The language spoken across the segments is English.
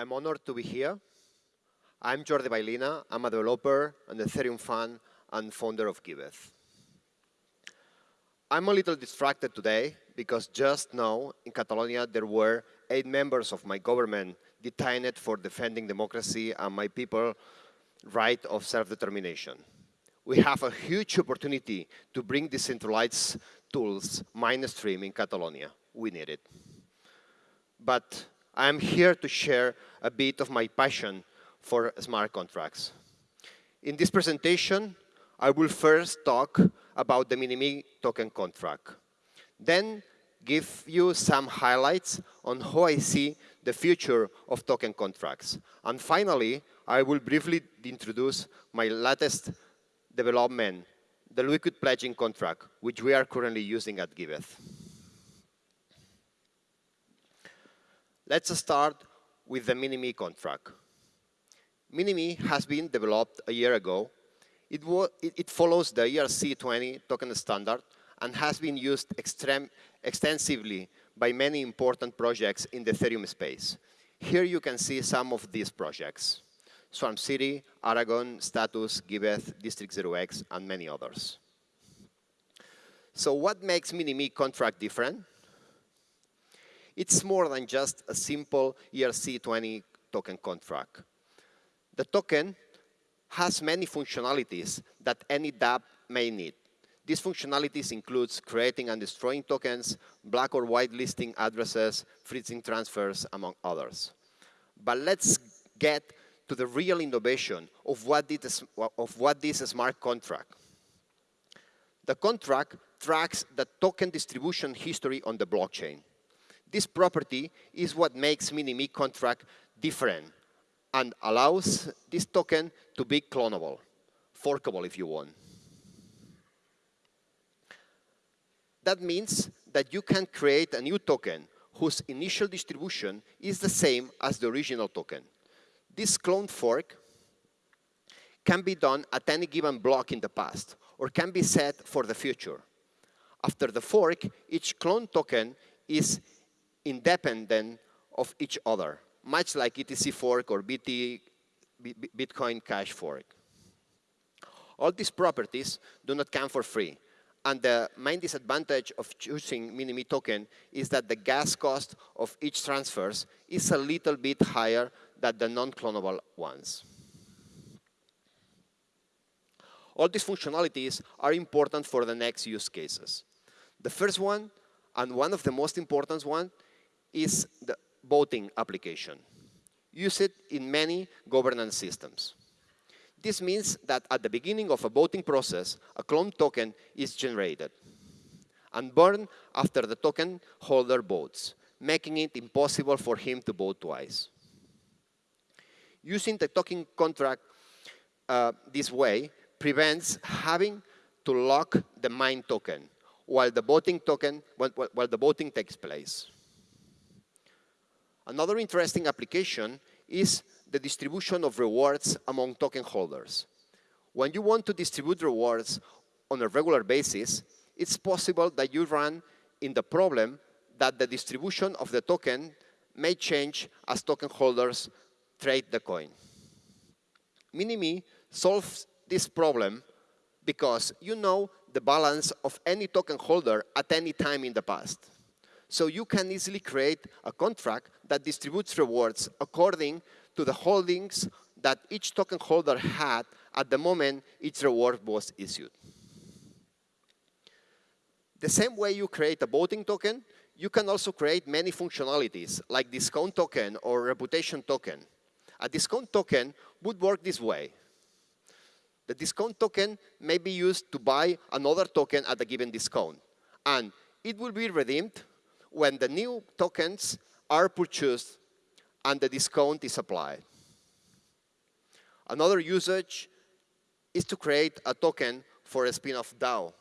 I'm honored to be here. I'm Jordi Baylina. I'm a developer and Ethereum fan and founder of Giveth. I'm a little distracted today because just now in Catalonia there were eight members of my government detained for defending democracy and my people right of self-determination. We have a huge opportunity to bring decentralized tools mainstream in Catalonia. We need it. But I'm here to share a bit of my passion for smart contracts. In this presentation, I will first talk about the MiniMe token contract. Then give you some highlights on how I see the future of token contracts. And finally, I will briefly introduce my latest development, the liquid pledging contract, which we are currently using at Giveth. Let's start with the MiniMe contract. MiniMe has been developed a year ago. It, it follows the ERC20 token standard and has been used extensively by many important projects in the Ethereum space. Here you can see some of these projects. Swarm City, Aragon, Status, Giveth, District 0x, and many others. So what makes MiniMe contract different? It's more than just a simple ERC20 token contract. The token has many functionalities that any dApp may need. These functionalities includes creating and destroying tokens, black or white listing addresses, freezing transfers, among others. But let's get to the real innovation of what, of what this smart contract. The contract tracks the token distribution history on the blockchain. This property is what makes MiniMe contract different and allows this token to be clonable, forkable if you want. That means that you can create a new token whose initial distribution is the same as the original token. This clone fork can be done at any given block in the past or can be set for the future. After the fork, each clone token is independent of each other, much like ETC fork or BT, Bitcoin Cash fork. All these properties do not come for free. And the main disadvantage of choosing MiniMe token is that the gas cost of each transfers is a little bit higher than the non-clonable ones. All these functionalities are important for the next use cases. The first one, and one of the most important ones, is the voting application. used in many governance systems. This means that at the beginning of a voting process, a clone token is generated and burned after the token holder votes, making it impossible for him to vote twice. Using the token contract uh, this way prevents having to lock the mine token while the voting token while, while the voting takes place. Another interesting application is the distribution of rewards among token holders. When you want to distribute rewards on a regular basis, it's possible that you run in the problem that the distribution of the token may change as token holders trade the coin. MiniMe solves this problem because you know the balance of any token holder at any time in the past. So you can easily create a contract that distributes rewards according to the holdings that each token holder had at the moment each reward was issued. The same way you create a voting token, you can also create many functionalities like discount token or reputation token. A discount token would work this way. The discount token may be used to buy another token at a given discount. And it will be redeemed when the new tokens are purchased and the discount is applied. Another usage is to create a token for a spin-off DAO.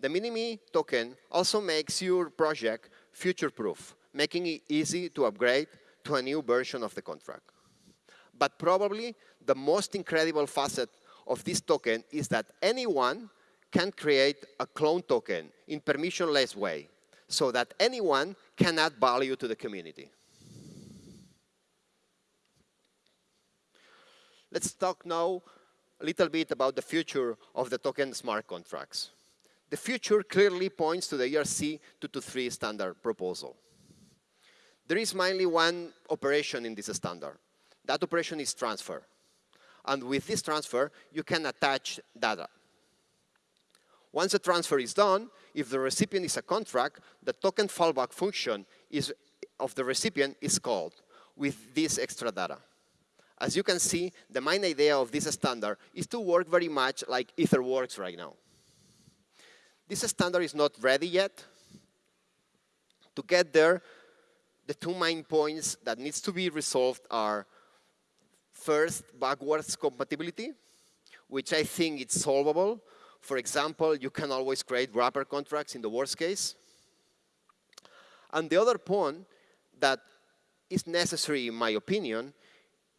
The MiniMe token also makes your project future-proof, making it easy to upgrade to a new version of the contract. But probably the most incredible facet of this token is that anyone can create a clone token in permissionless way so that anyone can add value to the community. Let's talk now a little bit about the future of the token smart contracts. The future clearly points to the ERC 223 standard proposal. There is mainly one operation in this standard. That operation is transfer. And with this transfer, you can attach data. Once the transfer is done, if the recipient is a contract, the token fallback function is, of the recipient is called with this extra data. As you can see, the main idea of this standard is to work very much like Ether works right now. This standard is not ready yet. To get there, the two main points that needs to be resolved are first, backwards compatibility, which I think is solvable for example, you can always create wrapper contracts in the worst case. And the other point that is necessary, in my opinion,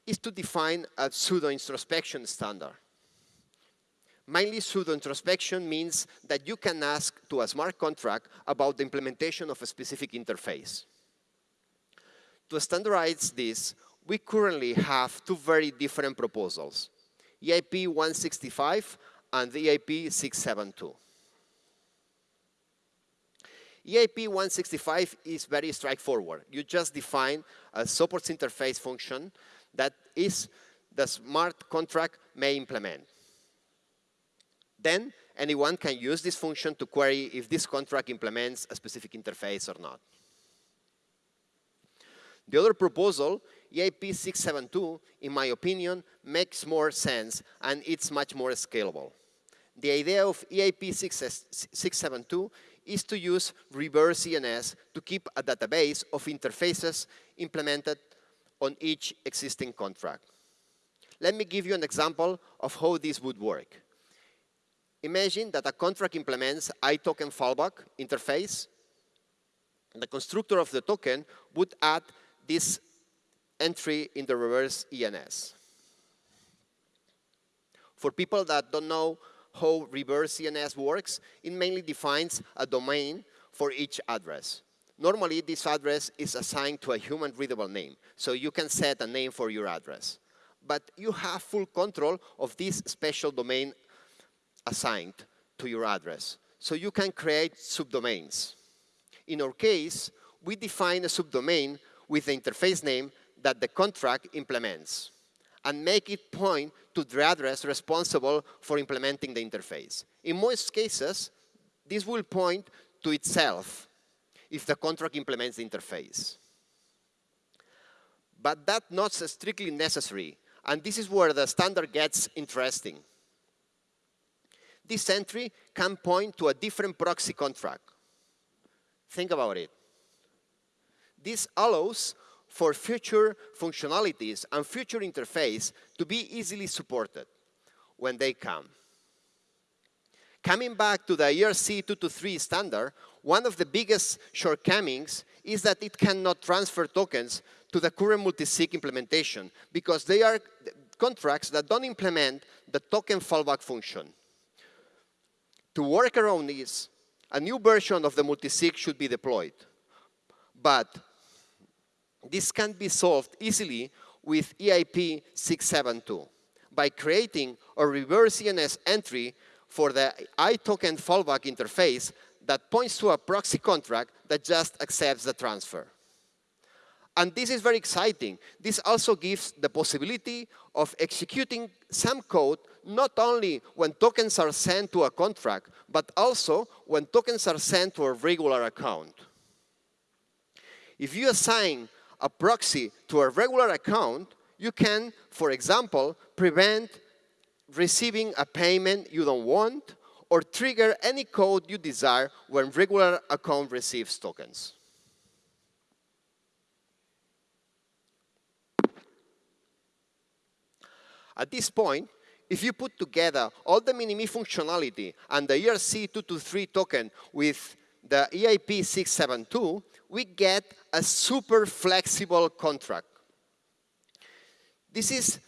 is to define a pseudo-introspection standard. Mainly pseudo-introspection means that you can ask to a smart contract about the implementation of a specific interface. To standardize this, we currently have two very different proposals, EIP 165 and EIP 672. EIP 165 is very straightforward. You just define a support interface function that is the smart contract may implement. Then anyone can use this function to query if this contract implements a specific interface or not. The other proposal, EIP 672, in my opinion, makes more sense and it's much more scalable. The idea of EIP 672 is to use reverse ENS to keep a database of interfaces implemented on each existing contract. Let me give you an example of how this would work. Imagine that a contract implements iToken fallback interface. The constructor of the token would add this entry in the reverse ENS. For people that don't know how reverse ENS works, it mainly defines a domain for each address. Normally, this address is assigned to a human readable name, so you can set a name for your address. But you have full control of this special domain assigned to your address. So you can create subdomains. In our case, we define a subdomain with the interface name that the contract implements and make it point to the address responsible for implementing the interface. In most cases, this will point to itself if the contract implements the interface. But that's not strictly necessary, and this is where the standard gets interesting. This entry can point to a different proxy contract. Think about it. This allows for future functionalities and future interface to be easily supported when they come. Coming back to the ERC 223 standard, one of the biggest shortcomings is that it cannot transfer tokens to the current multi-sig implementation because they are contracts that don't implement the token fallback function. To work around this, a new version of the multi-sig should be deployed. But this can be solved easily with EIP 672 by creating a reverse ENS entry for the iToken fallback interface that points to a proxy contract that just accepts the transfer. And this is very exciting. This also gives the possibility of executing some code not only when tokens are sent to a contract, but also when tokens are sent to a regular account. If you assign a proxy to a regular account, you can, for example, prevent receiving a payment you don't want or trigger any code you desire when regular account receives tokens. At this point, if you put together all the MiniMe functionality and the ERC223 token with the EIP 672, we get a super flexible contract. This is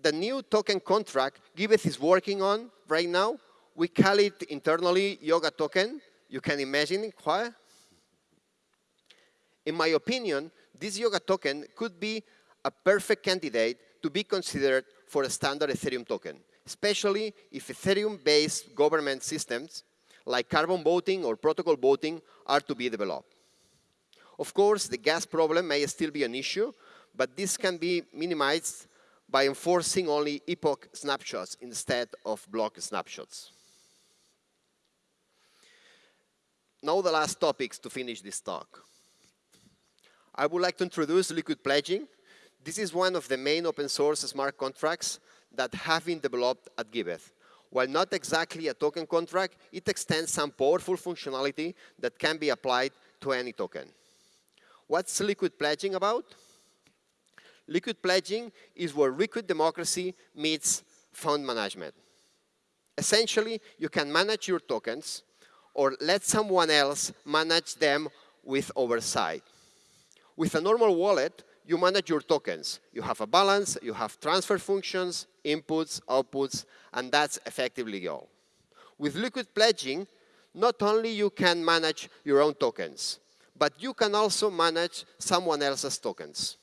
the new token contract Giveth is working on right now. We call it internally Yoga token. You can imagine why. In my opinion, this Yoga token could be a perfect candidate to be considered for a standard Ethereum token, especially if Ethereum-based government systems like carbon voting or protocol voting are to be developed. Of course, the gas problem may still be an issue, but this can be minimized by enforcing only epoch snapshots instead of block snapshots. Now the last topics to finish this talk. I would like to introduce liquid pledging. This is one of the main open source smart contracts that have been developed at Giveth. While not exactly a token contract, it extends some powerful functionality that can be applied to any token. What's liquid pledging about? Liquid pledging is where liquid democracy meets fund management. Essentially, you can manage your tokens or let someone else manage them with oversight. With a normal wallet, you manage your tokens. You have a balance, you have transfer functions, inputs, outputs, and that's effectively all. With liquid pledging, not only you can manage your own tokens, but you can also manage someone else's tokens.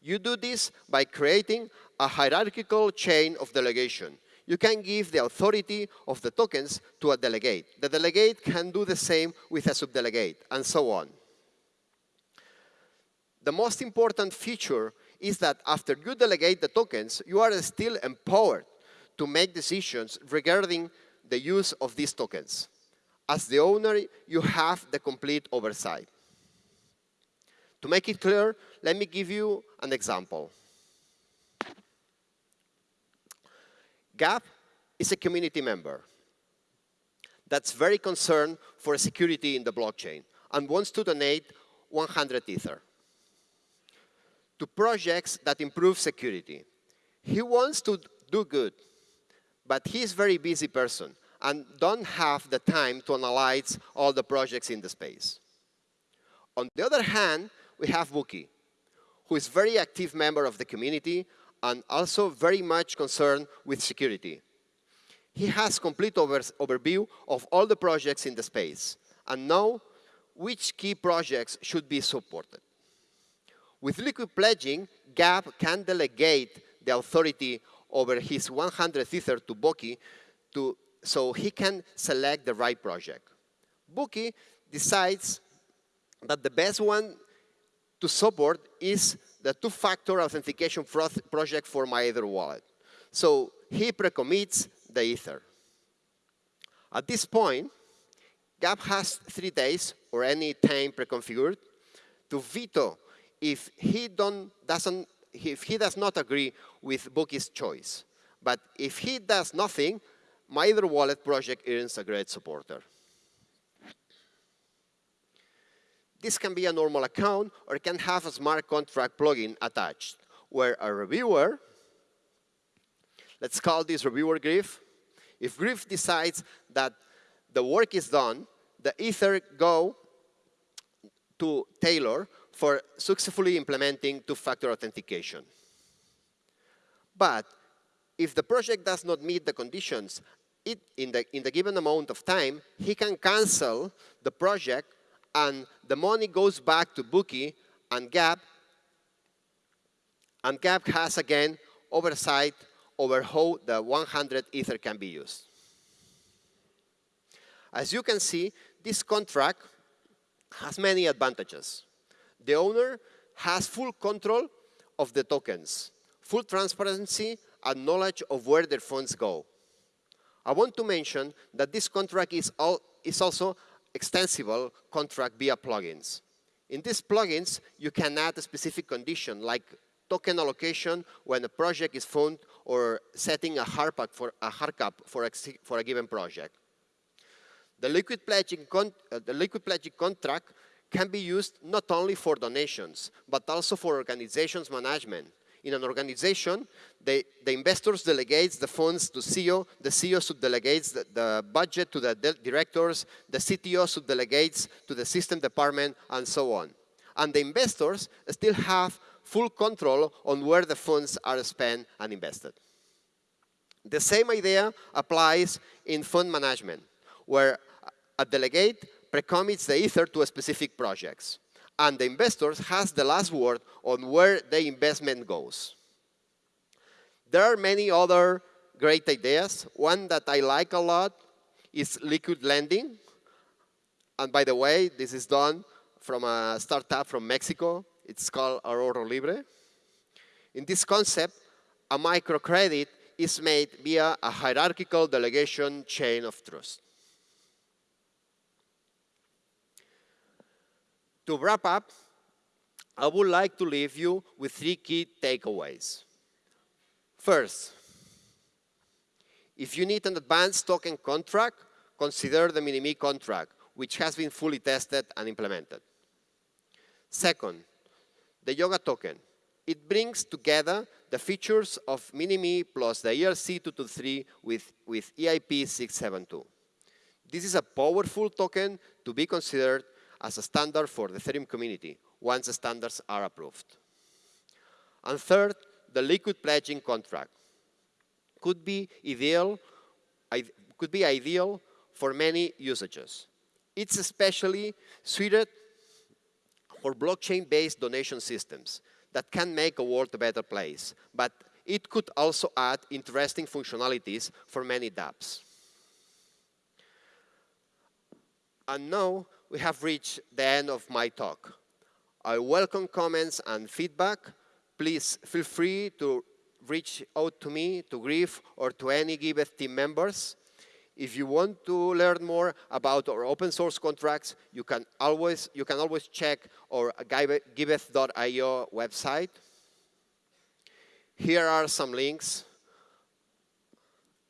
You do this by creating a hierarchical chain of delegation. You can give the authority of the tokens to a delegate. The delegate can do the same with a subdelegate, and so on. The most important feature is that after you delegate the tokens, you are still empowered to make decisions regarding the use of these tokens. As the owner, you have the complete oversight. To make it clear, let me give you an example. Gap is a community member that's very concerned for security in the blockchain and wants to donate 100 Ether to projects that improve security. He wants to do good, but he's a very busy person and don't have the time to analyze all the projects in the space. On the other hand, we have Buki, who is a very active member of the community and also very much concerned with security. He has complete over overview of all the projects in the space and know which key projects should be supported. With liquid pledging, Gap can delegate the authority over his 100 Ether to Boki to, so he can select the right project. Boki decides that the best one to support is the two-factor authentication project for my Ether wallet. So he pre-commits the Ether. At this point, Gap has three days or any time pre-configured to veto if he don't, doesn't, if he does not agree with Bookie's choice. But if he does nothing, my Ether wallet project earns a great supporter. This can be a normal account or can have a smart contract plugin attached where a reviewer, let's call this reviewer Griff, if Griff decides that the work is done, the Ether go to Taylor for successfully implementing two-factor authentication. But if the project does not meet the conditions it, in, the, in the given amount of time, he can cancel the project and the money goes back to Bookie and Gap, and Gap has again oversight over how the 100 Ether can be used. As you can see, this contract has many advantages. The owner has full control of the tokens, full transparency and knowledge of where their funds go. I want to mention that this contract is, all, is also extensible contract via plugins. In these plugins, you can add a specific condition like token allocation when a project is found or setting a hard cap for a, hard cap for a, for a given project. The liquid, pledging uh, the liquid pledging contract can be used not only for donations, but also for organizations management. In an organization, they, the investors delegates the funds to CEO, the CEO subdelegates the, the budget to the directors, the CTO subdelegates to the system department, and so on. And the investors still have full control on where the funds are spent and invested. The same idea applies in fund management, where a delegate precommits the ether to specific projects, and the investors has the last word on where the investment goes. There are many other great ideas. One that I like a lot is liquid lending. And by the way, this is done from a startup from Mexico. It's called Ahorro Libre. In this concept, a microcredit is made via a hierarchical delegation chain of trust. To wrap up, I would like to leave you with three key takeaways. First, if you need an advanced token contract, consider the MiniMe contract, which has been fully tested and implemented. Second, the Yoga token. It brings together the features of MiniMe plus the ERC223 with, with EIP 672. This is a powerful token to be considered as a standard for the Ethereum community once the standards are approved. And third, the liquid pledging contract could be ideal, could be ideal for many usages. It's especially suited for blockchain-based donation systems that can make a world a better place, but it could also add interesting functionalities for many dApps. And now we have reached the end of my talk. I welcome comments and feedback. Please feel free to reach out to me, to Griff, or to any Giveth team members. If you want to learn more about our open source contracts, you can always, you can always check our giveth.io website. Here are some links.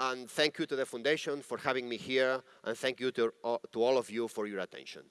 And thank you to the foundation for having me here, and thank you to, uh, to all of you for your attention.